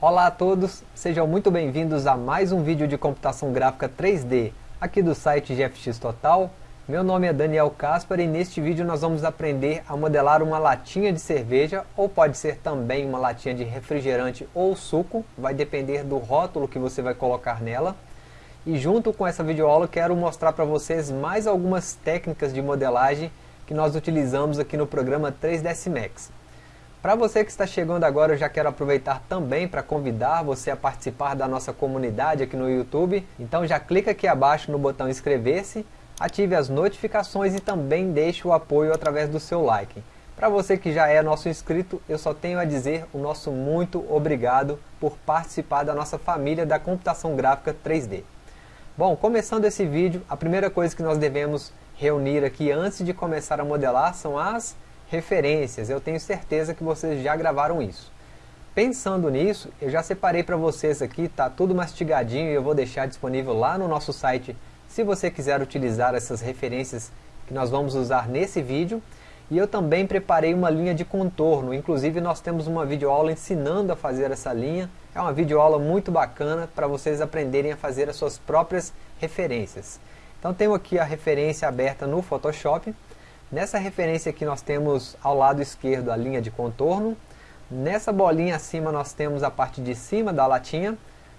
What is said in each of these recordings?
Olá a todos, sejam muito bem-vindos a mais um vídeo de computação gráfica 3D aqui do site GFX Total. Meu nome é Daniel Caspar e neste vídeo nós vamos aprender a modelar uma latinha de cerveja ou pode ser também uma latinha de refrigerante ou suco, vai depender do rótulo que você vai colocar nela. E junto com essa videoaula quero mostrar para vocês mais algumas técnicas de modelagem que nós utilizamos aqui no programa 3ds Max. Para você que está chegando agora, eu já quero aproveitar também para convidar você a participar da nossa comunidade aqui no YouTube. Então já clica aqui abaixo no botão inscrever-se, ative as notificações e também deixe o apoio através do seu like. Para você que já é nosso inscrito, eu só tenho a dizer o nosso muito obrigado por participar da nossa família da computação gráfica 3D. Bom, começando esse vídeo, a primeira coisa que nós devemos reunir aqui antes de começar a modelar são as referências. Eu tenho certeza que vocês já gravaram isso. Pensando nisso, eu já separei para vocês aqui, tá tudo mastigadinho e eu vou deixar disponível lá no nosso site se você quiser utilizar essas referências que nós vamos usar nesse vídeo. E eu também preparei uma linha de contorno, inclusive nós temos uma videoaula ensinando a fazer essa linha. É uma videoaula muito bacana para vocês aprenderem a fazer as suas próprias referências. Então tenho aqui a referência aberta no Photoshop. Nessa referência aqui nós temos ao lado esquerdo a linha de contorno. Nessa bolinha acima nós temos a parte de cima da latinha.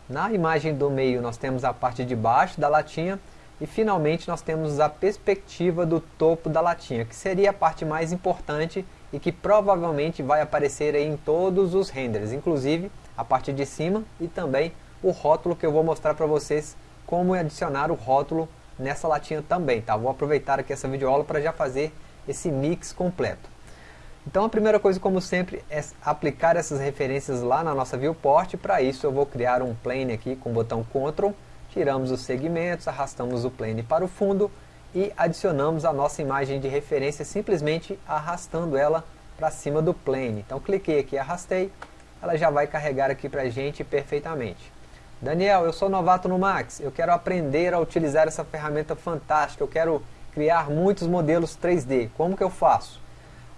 Na imagem do meio nós temos a parte de baixo da latinha e finalmente nós temos a perspectiva do topo da latinha, que seria a parte mais importante e que provavelmente vai aparecer em todos os renders, inclusive a parte de cima e também o rótulo que eu vou mostrar para vocês como adicionar o rótulo nessa latinha também, tá? Vou aproveitar aqui essa videoaula para já fazer esse mix completo. Então a primeira coisa, como sempre, é aplicar essas referências lá na nossa viewport. Para isso eu vou criar um plane aqui com o botão Ctrl tiramos os segmentos, arrastamos o plane para o fundo e adicionamos a nossa imagem de referência simplesmente arrastando ela para cima do plane. Então cliquei aqui, arrastei, ela já vai carregar aqui para a gente perfeitamente. Daniel, eu sou novato no Max, eu quero aprender a utilizar essa ferramenta fantástica, eu quero criar muitos modelos 3D, como que eu faço?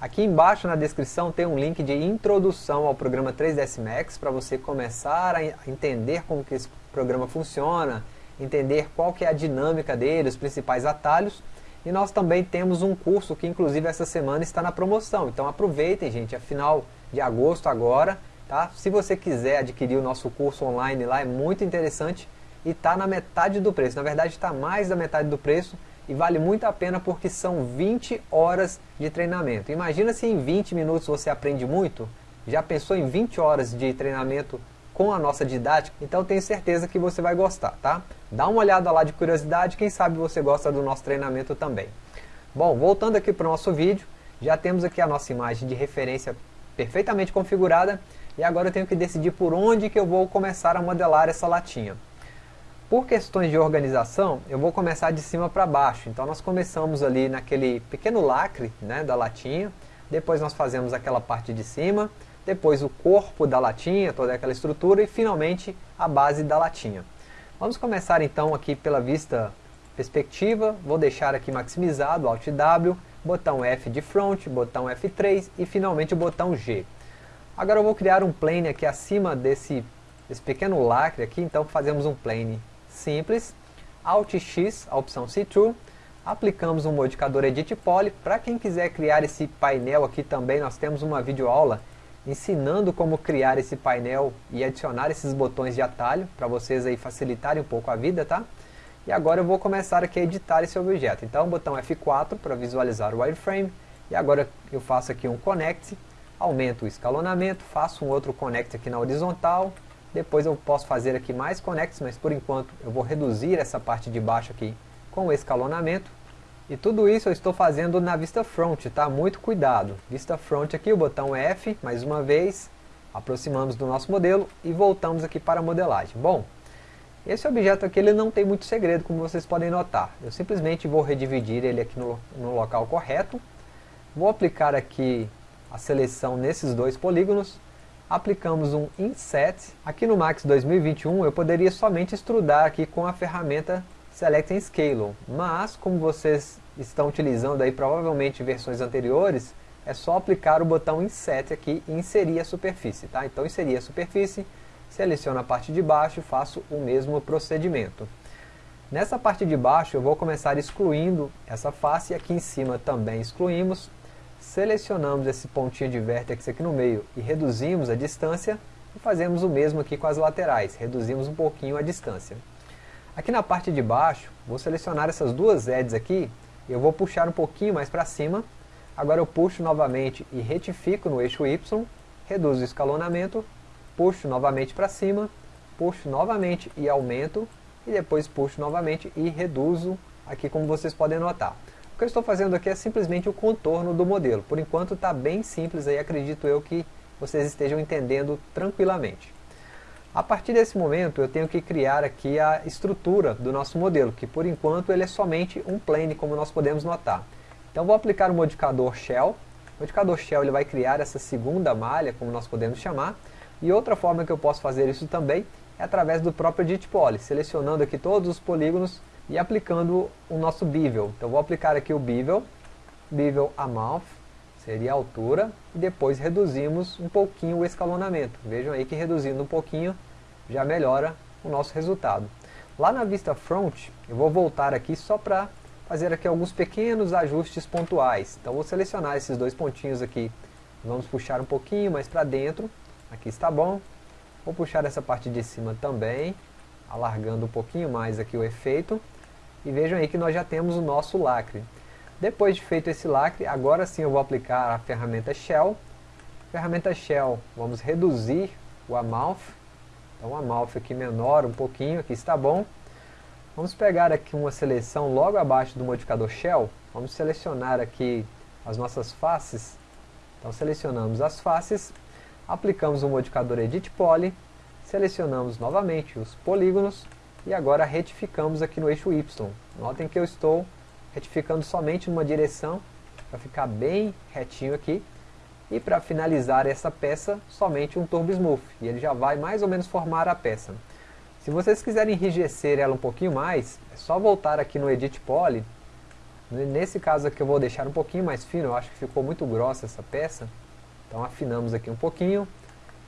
Aqui embaixo na descrição tem um link de introdução ao programa 3ds Max para você começar a entender como que esse programa funciona, entender qual que é a dinâmica dele, os principais atalhos. E nós também temos um curso que inclusive essa semana está na promoção. Então aproveitem gente, é final de agosto agora. Tá? Se você quiser adquirir o nosso curso online lá, é muito interessante e está na metade do preço. Na verdade está mais da metade do preço e vale muito a pena porque são 20 horas de treinamento. Imagina se em 20 minutos você aprende muito, já pensou em 20 horas de treinamento com a nossa didática? Então tenho certeza que você vai gostar, tá? Dá uma olhada lá de curiosidade, quem sabe você gosta do nosso treinamento também. Bom, voltando aqui para o nosso vídeo, já temos aqui a nossa imagem de referência perfeitamente configurada e agora eu tenho que decidir por onde que eu vou começar a modelar essa latinha. Por questões de organização, eu vou começar de cima para baixo. Então nós começamos ali naquele pequeno lacre né, da latinha, depois nós fazemos aquela parte de cima, depois o corpo da latinha, toda aquela estrutura e finalmente a base da latinha. Vamos começar então aqui pela vista perspectiva, vou deixar aqui maximizado, Alt W, botão F de front, botão F3 e finalmente o botão G. Agora eu vou criar um plane aqui acima desse, desse pequeno lacre aqui, então fazemos um plane simples, Alt X, a opção See-Through, aplicamos um modificador Edit Poly, para quem quiser criar esse painel aqui também, nós temos uma videoaula ensinando como criar esse painel e adicionar esses botões de atalho, para vocês aí facilitarem um pouco a vida, tá? E agora eu vou começar aqui a editar esse objeto. Então, botão F4 para visualizar o wireframe, e agora eu faço aqui um Connect, aumento o escalonamento, faço um outro Connect aqui na horizontal, depois eu posso fazer aqui mais connects, mas por enquanto eu vou reduzir essa parte de baixo aqui com o escalonamento. E tudo isso eu estou fazendo na vista front, tá? Muito cuidado. Vista front aqui, o botão F, mais uma vez. Aproximamos do nosso modelo e voltamos aqui para a modelagem. Bom, esse objeto aqui ele não tem muito segredo, como vocês podem notar. Eu simplesmente vou redividir ele aqui no, no local correto. Vou aplicar aqui a seleção nesses dois polígonos aplicamos um inset. Aqui no Max 2021 eu poderia somente extrudar aqui com a ferramenta Select and Scale, mas como vocês estão utilizando aí provavelmente versões anteriores, é só aplicar o botão Inset aqui e inserir a superfície, tá? Então inserir a superfície, seleciono a parte de baixo e faço o mesmo procedimento. Nessa parte de baixo eu vou começar excluindo essa face, aqui em cima também excluímos, selecionamos esse pontinho de vértex aqui no meio e reduzimos a distância, e fazemos o mesmo aqui com as laterais, reduzimos um pouquinho a distância. Aqui na parte de baixo, vou selecionar essas duas edges aqui, eu vou puxar um pouquinho mais para cima, agora eu puxo novamente e retifico no eixo Y, reduzo o escalonamento, puxo novamente para cima, puxo novamente e aumento, e depois puxo novamente e reduzo aqui como vocês podem notar. O que eu estou fazendo aqui é simplesmente o contorno do modelo. Por enquanto está bem simples aí, acredito eu que vocês estejam entendendo tranquilamente. A partir desse momento eu tenho que criar aqui a estrutura do nosso modelo, que por enquanto ele é somente um plane, como nós podemos notar. Então vou aplicar o modificador Shell. O modificador Shell ele vai criar essa segunda malha, como nós podemos chamar. E outra forma que eu posso fazer isso também é através do próprio Edit Poly, selecionando aqui todos os polígonos e aplicando o nosso bevel. Então vou aplicar aqui o bevel, bevel amount, seria a altura, e depois reduzimos um pouquinho o escalonamento. Vejam aí que reduzindo um pouquinho já melhora o nosso resultado. Lá na vista front, eu vou voltar aqui só para fazer aqui alguns pequenos ajustes pontuais. Então vou selecionar esses dois pontinhos aqui, vamos puxar um pouquinho mais para dentro, aqui está bom, Vou puxar essa parte de cima também, alargando um pouquinho mais aqui o efeito. E vejam aí que nós já temos o nosso lacre. Depois de feito esse lacre, agora sim eu vou aplicar a ferramenta Shell. Ferramenta Shell, vamos reduzir o amount. Então o amount aqui menor um pouquinho, aqui está bom. Vamos pegar aqui uma seleção logo abaixo do modificador Shell. Vamos selecionar aqui as nossas faces. Então selecionamos as faces aplicamos o modificador Edit Poly, selecionamos novamente os polígonos e agora retificamos aqui no eixo Y. Notem que eu estou retificando somente numa direção para ficar bem retinho aqui e para finalizar essa peça somente um Turbo Smooth e ele já vai mais ou menos formar a peça. Se vocês quiserem enrijecer ela um pouquinho mais, é só voltar aqui no Edit Poly. Nesse caso aqui eu vou deixar um pouquinho mais fino, eu acho que ficou muito grossa essa peça. Então afinamos aqui um pouquinho.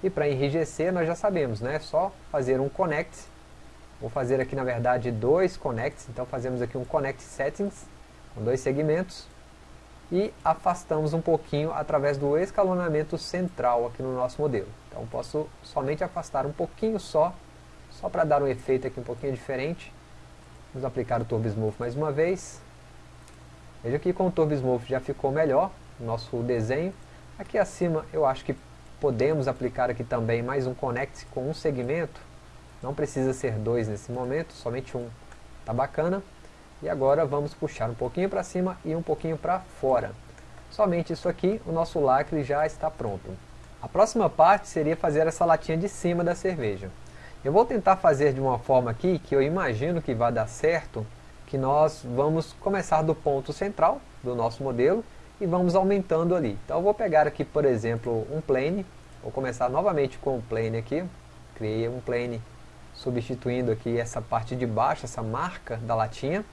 E para enrijecer nós já sabemos, né? É só fazer um connect. Vou fazer aqui na verdade dois connects. Então fazemos aqui um connect settings com dois segmentos. E afastamos um pouquinho através do escalonamento central aqui no nosso modelo. Então posso somente afastar um pouquinho só, só para dar um efeito aqui um pouquinho diferente. Vamos aplicar o Turbo Smooth mais uma vez. Veja que com o Turbo Smooth já ficou melhor o nosso desenho. Aqui acima eu acho que podemos aplicar aqui também mais um connect com um segmento. Não precisa ser dois nesse momento, somente um. Tá bacana. E agora vamos puxar um pouquinho para cima e um pouquinho para fora. Somente isso aqui, o nosso lacre já está pronto. A próxima parte seria fazer essa latinha de cima da cerveja. Eu vou tentar fazer de uma forma aqui que eu imagino que vai dar certo, que nós vamos começar do ponto central do nosso modelo e vamos aumentando ali. Então eu vou pegar aqui, por exemplo, um plane, vou começar novamente com o plane aqui, criei um plane substituindo aqui essa parte de baixo, essa marca da latinha,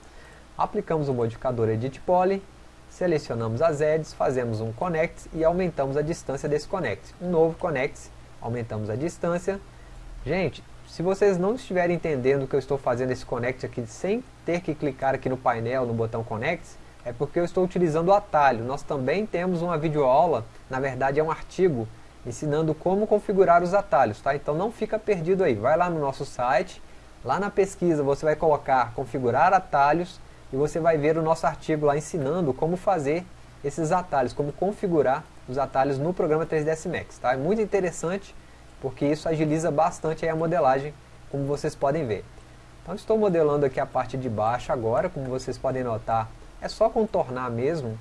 aplicamos o modificador Edit Poly, selecionamos as edges, fazemos um connect e aumentamos a distância desse connect. Um novo connect, aumentamos a distância. Gente, se vocês não estiverem entendendo que eu estou fazendo esse connect aqui sem ter que clicar aqui no painel, no botão connect, é porque eu estou utilizando o atalho. Nós também temos uma videoaula, na verdade é um artigo, ensinando como configurar os atalhos, tá? Então não fica perdido aí, vai lá no nosso site, lá na pesquisa você vai colocar configurar atalhos e você vai ver o nosso artigo lá ensinando como fazer esses atalhos, como configurar os atalhos no programa 3ds Max, tá? É muito interessante porque isso agiliza bastante a modelagem, como vocês podem ver. Então estou modelando aqui a parte de baixo agora, como vocês podem notar, é só contornar mesmo.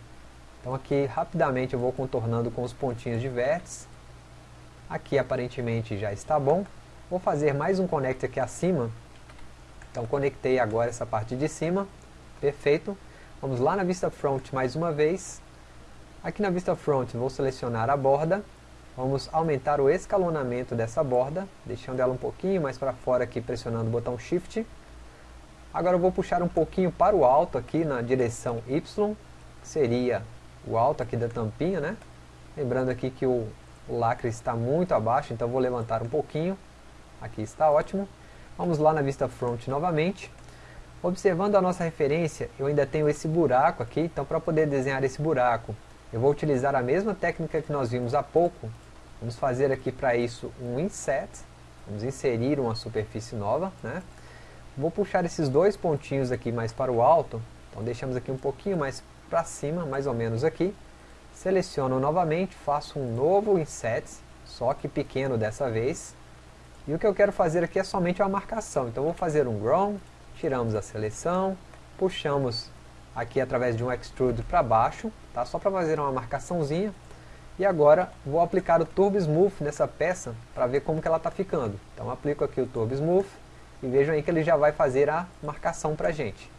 Então aqui rapidamente eu vou contornando com os pontinhos de vértice. Aqui aparentemente já está bom. Vou fazer mais um connect aqui acima. Então conectei agora essa parte de cima. Perfeito. Vamos lá na vista front mais uma vez. Aqui na vista front vou selecionar a borda. Vamos aumentar o escalonamento dessa borda, deixando ela um pouquinho mais para fora aqui, pressionando o botão Shift. Agora eu vou puxar um pouquinho para o alto aqui na direção Y, que seria o alto aqui da tampinha, né? Lembrando aqui que o, lacre está muito abaixo, então vou levantar um pouquinho. aqui está ótimo. Vamos lá na vista front novamente. Observando a nossa referência, eu ainda tenho esse buraco aqui, então para poder desenhar esse buraco, eu vou utilizar a mesma técnica que nós vimos há pouco. Vamos fazer aqui para isso um inset, vamos inserir uma superfície nova, né? Vou puxar esses dois pontinhos aqui mais para o alto, então deixamos aqui um pouquinho mais para cima, mais ou menos aqui. Seleciono novamente, faço um novo inset, só que pequeno dessa vez. E o que eu quero fazer aqui é somente uma marcação, então vou fazer um grown, tiramos a seleção, puxamos aqui através de um extrude para baixo, tá? só para fazer uma marcaçãozinha. E agora vou aplicar o Turbo Smooth nessa peça para ver como que ela está ficando. Então aplico aqui o Turbo Smooth e vejam aí que ele já vai fazer a marcação para a gente.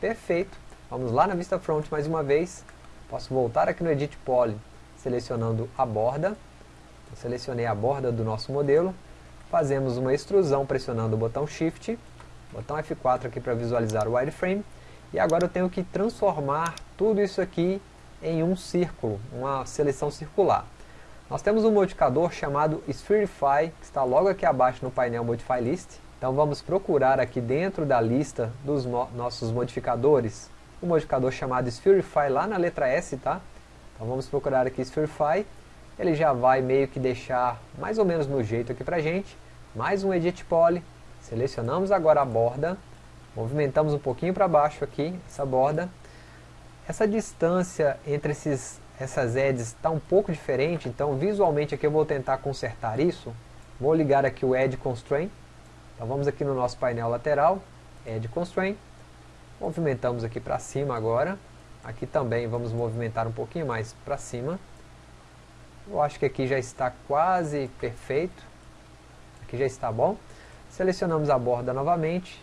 Perfeito. Vamos lá na vista front mais uma vez. Posso voltar aqui no Edit Poly, selecionando a borda. Eu selecionei a borda do nosso modelo. Fazemos uma extrusão pressionando o botão Shift botão F4 aqui para visualizar o wireframe, e agora eu tenho que transformar tudo isso aqui em um círculo, uma seleção circular. Nós temos um modificador chamado Spherify, que está logo aqui abaixo no painel Modify List. Então vamos procurar aqui dentro da lista dos no nossos modificadores, o um modificador chamado Spherify lá na letra S, tá? Então vamos procurar aqui Spherify, ele já vai meio que deixar mais ou menos no jeito aqui pra gente. Mais um Edit Poly, Selecionamos agora a borda, movimentamos um pouquinho para baixo aqui, essa borda. Essa distância entre esses, essas edges está um pouco diferente, então visualmente aqui eu vou tentar consertar isso. Vou ligar aqui o Edge Constraint. Então vamos aqui no nosso painel lateral, Edge Constraint. Movimentamos aqui para cima agora. Aqui também vamos movimentar um pouquinho mais para cima. Eu acho que aqui já está quase perfeito. Aqui já está bom. Selecionamos a borda novamente,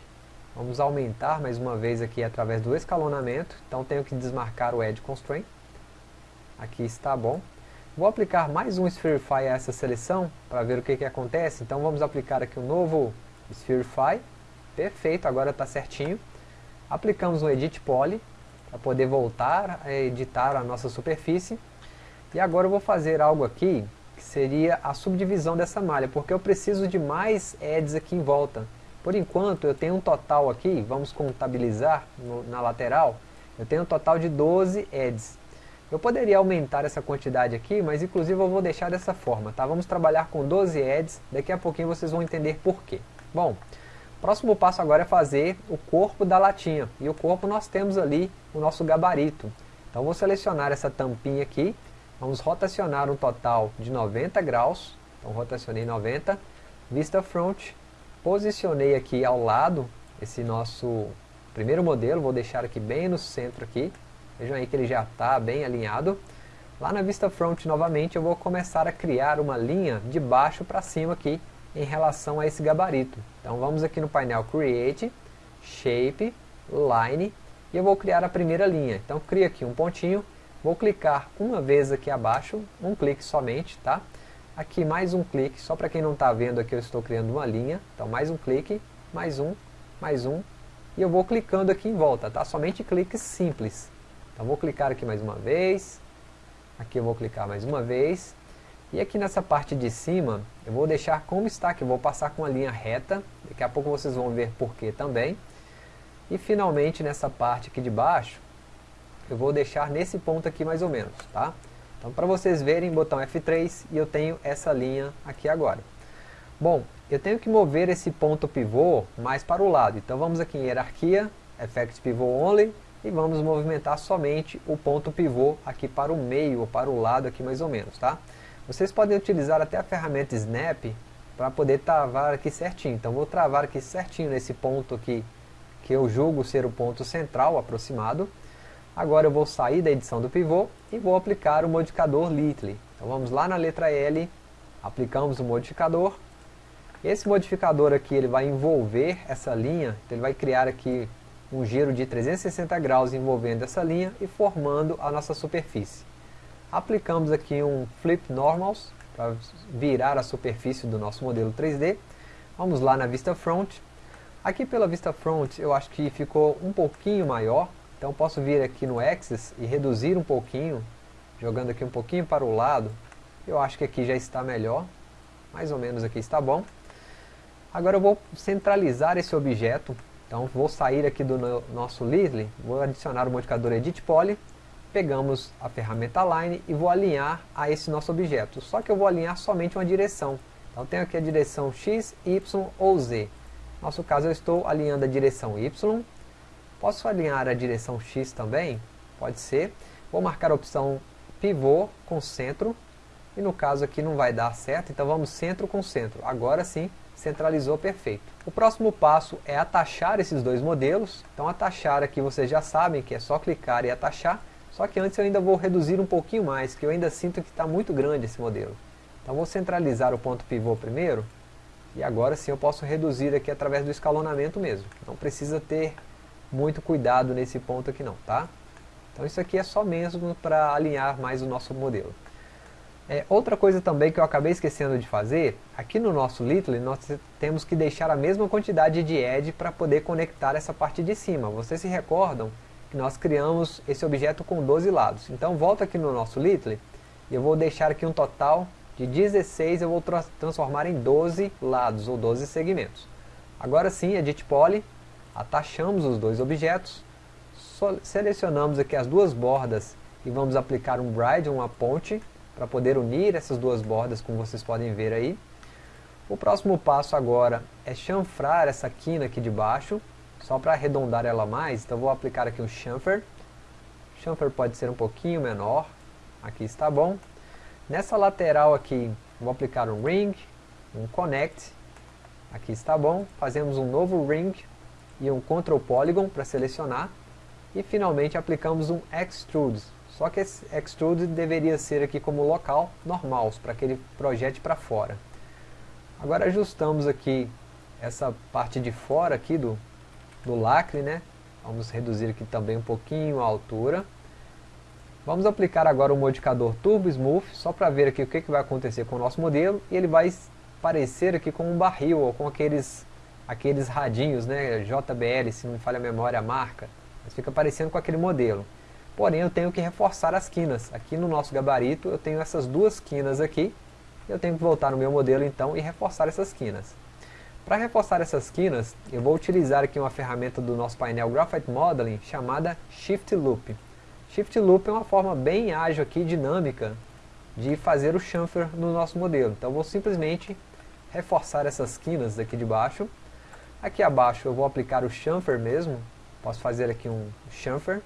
vamos aumentar mais uma vez aqui através do escalonamento, então tenho que desmarcar o Edge Constraint, aqui está bom. Vou aplicar mais um Spherify a essa seleção, para ver o que, que acontece, então vamos aplicar aqui um novo Spherify, perfeito, agora está certinho. Aplicamos um Edit Poly, para poder voltar a editar a nossa superfície. E agora eu vou fazer algo aqui que seria a subdivisão dessa malha, porque eu preciso de mais edges aqui em volta. Por enquanto eu tenho um total aqui, vamos contabilizar no, na lateral, eu tenho um total de 12 edges. Eu poderia aumentar essa quantidade aqui, mas inclusive eu vou deixar dessa forma, tá? Vamos trabalhar com 12 edges, daqui a pouquinho vocês vão entender por quê. Bom, próximo passo agora é fazer o corpo da latinha, e o corpo nós temos ali o nosso gabarito. Então vou selecionar essa tampinha aqui, Vamos rotacionar um total de 90 graus. Então rotacionei 90. Vista front. Posicionei aqui ao lado esse nosso primeiro modelo. Vou deixar aqui bem no centro aqui. Vejam aí que ele já está bem alinhado. Lá na vista front novamente eu vou começar a criar uma linha de baixo para cima aqui em relação a esse gabarito. Então vamos aqui no painel Create, Shape, Line e eu vou criar a primeira linha. Então cria aqui um pontinho, Vou clicar uma vez aqui abaixo, um clique somente, tá? Aqui mais um clique, só para quem não está vendo aqui eu estou criando uma linha. Então mais um clique, mais um, mais um. E eu vou clicando aqui em volta, tá? Somente cliques simples. Então vou clicar aqui mais uma vez. Aqui eu vou clicar mais uma vez. E aqui nessa parte de cima, eu vou deixar como está, que eu vou passar com a linha reta. Daqui a pouco vocês vão ver porquê também. E finalmente nessa parte aqui de baixo, eu vou deixar nesse ponto aqui mais ou menos, tá? Então para vocês verem, botão F3 e eu tenho essa linha aqui agora. Bom, eu tenho que mover esse ponto pivô mais para o lado, então vamos aqui em hierarquia, Effect Pivot Only, e vamos movimentar somente o ponto pivô aqui para o meio, ou para o lado aqui mais ou menos, tá? Vocês podem utilizar até a ferramenta Snap para poder travar aqui certinho, então vou travar aqui certinho nesse ponto aqui, que eu julgo ser o ponto central aproximado, Agora eu vou sair da edição do pivô e vou aplicar o modificador Little. Então vamos lá na letra L, aplicamos o modificador. Esse modificador aqui ele vai envolver essa linha, então ele vai criar aqui um giro de 360 graus envolvendo essa linha e formando a nossa superfície. Aplicamos aqui um Flip Normals para virar a superfície do nosso modelo 3D. Vamos lá na vista front. Aqui pela vista front eu acho que ficou um pouquinho maior, então posso vir aqui no Axis e reduzir um pouquinho, jogando aqui um pouquinho para o lado. Eu acho que aqui já está melhor, mais ou menos aqui está bom. Agora eu vou centralizar esse objeto, então vou sair aqui do no, nosso Listly, vou adicionar o modificador Edit Poly, pegamos a ferramenta Line e vou alinhar a esse nosso objeto, só que eu vou alinhar somente uma direção, então tenho aqui a direção X, Y ou Z, no nosso caso eu estou alinhando a direção Y, posso alinhar a direção X também, pode ser, vou marcar a opção pivô com centro, e no caso aqui não vai dar certo, então vamos centro com centro. Agora sim, centralizou perfeito. O próximo passo é atachar esses dois modelos. Então atachar aqui vocês já sabem que é só clicar e atachar. Só que antes eu ainda vou reduzir um pouquinho mais, que eu ainda sinto que está muito grande esse modelo. Então vou centralizar o ponto pivô primeiro. E agora sim eu posso reduzir aqui através do escalonamento mesmo. Não precisa ter muito cuidado nesse ponto aqui não, tá? Então isso aqui é só mesmo para alinhar mais o nosso modelo. É, outra coisa também que eu acabei esquecendo de fazer, aqui no nosso Little nós temos que deixar a mesma quantidade de edge para poder conectar essa parte de cima. Vocês se recordam nós criamos esse objeto com 12 lados. Então volta aqui no nosso Little e eu vou deixar aqui um total de 16, eu vou tra transformar em 12 lados ou 12 segmentos. Agora sim, Edit Poly, atachamos os dois objetos, selecionamos aqui as duas bordas e vamos aplicar um bride, uma ponte, para poder unir essas duas bordas, como vocês podem ver aí. O próximo passo agora é chanfrar essa quina aqui de baixo, só para arredondar ela mais, então vou aplicar aqui um chamfer. Chamfer pode ser um pouquinho menor, aqui está bom. Nessa lateral aqui, vou aplicar um ring, um connect, aqui está bom. Fazemos um novo ring e um control polygon para selecionar. E finalmente aplicamos um extrude, só que esse extrude deveria ser aqui como local normal, para que ele projete para fora. Agora ajustamos aqui essa parte de fora aqui do, do lacre, né? Vamos reduzir aqui também um pouquinho a altura. Vamos aplicar agora o modificador Turbo Smooth, só para ver aqui o que, que vai acontecer com o nosso modelo. E ele vai parecer aqui com um barril, ou com aqueles, aqueles radinhos, né? JBL, se não me falha a memória, a marca. Mas fica parecendo com aquele modelo porém eu tenho que reforçar as quinas. Aqui no nosso gabarito eu tenho essas duas quinas aqui, eu tenho que voltar no meu modelo então e reforçar essas quinas. Para reforçar essas quinas, eu vou utilizar aqui uma ferramenta do nosso painel Graphite Modeling chamada Shift Loop. Shift Loop é uma forma bem ágil aqui, dinâmica, de fazer o chamfer no nosso modelo. Então vou simplesmente reforçar essas quinas daqui de baixo. Aqui abaixo eu vou aplicar o chamfer mesmo, posso fazer aqui um chamfer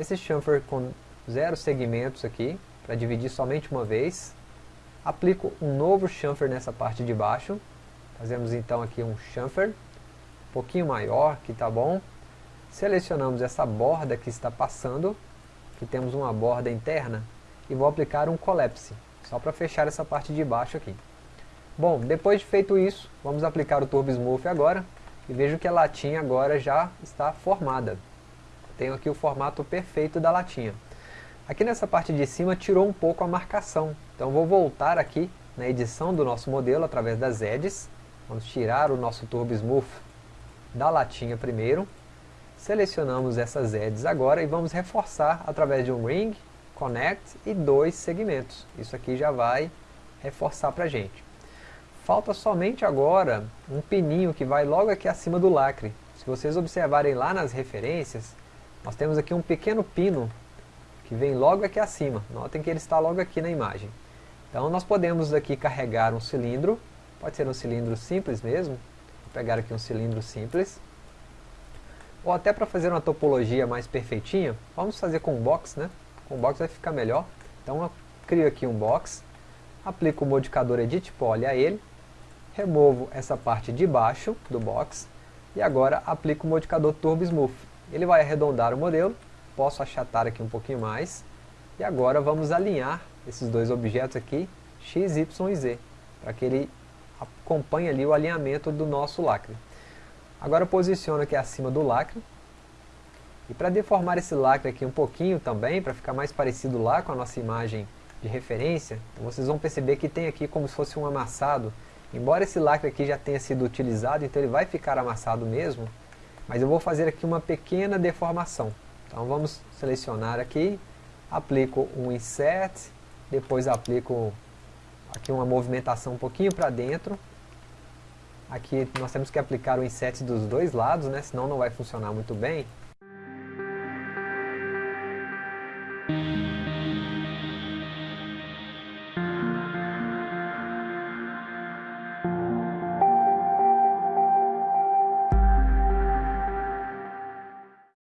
esse chamfer com zero segmentos aqui, para dividir somente uma vez. Aplico um novo chamfer nessa parte de baixo. Fazemos então aqui um chamfer, um pouquinho maior, que está bom. Selecionamos essa borda que está passando, que temos uma borda interna, e vou aplicar um collapse, só para fechar essa parte de baixo aqui. Bom, depois de feito isso, vamos aplicar o Turbo Smooth agora, e vejo que a latinha agora já está formada tenho aqui o formato perfeito da latinha. Aqui nessa parte de cima tirou um pouco a marcação, então vou voltar aqui na edição do nosso modelo através das edges, vamos tirar o nosso Turbo Smooth da latinha primeiro, selecionamos essas edges agora e vamos reforçar através de um ring, connect e dois segmentos, isso aqui já vai reforçar para a gente. Falta somente agora um pininho que vai logo aqui acima do lacre, se vocês observarem lá nas referências, nós temos aqui um pequeno pino que vem logo aqui acima. Notem que ele está logo aqui na imagem. Então nós podemos aqui carregar um cilindro, pode ser um cilindro simples mesmo, vou pegar aqui um cilindro simples, ou até para fazer uma topologia mais perfeitinha, vamos fazer com box, né? Com box vai ficar melhor. Então eu crio aqui um box, aplico o modificador Edit Poly a ele, removo essa parte de baixo do box, e agora aplico o modificador Turbo Smooth. Ele vai arredondar o modelo, posso achatar aqui um pouquinho mais, e agora vamos alinhar esses dois objetos aqui, x, y e z, para que ele acompanhe ali o alinhamento do nosso lacre. Agora eu posiciono aqui acima do lacre, e para deformar esse lacre aqui um pouquinho também, para ficar mais parecido lá com a nossa imagem de referência, vocês vão perceber que tem aqui como se fosse um amassado, embora esse lacre aqui já tenha sido utilizado, então ele vai ficar amassado mesmo, mas eu vou fazer aqui uma pequena deformação. Então vamos selecionar aqui, aplico um Insert, depois aplico aqui uma movimentação um pouquinho para dentro. Aqui nós temos que aplicar o inset dos dois lados, né? senão não vai funcionar muito bem.